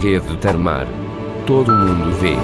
Rede Termar. Todo mundo vê.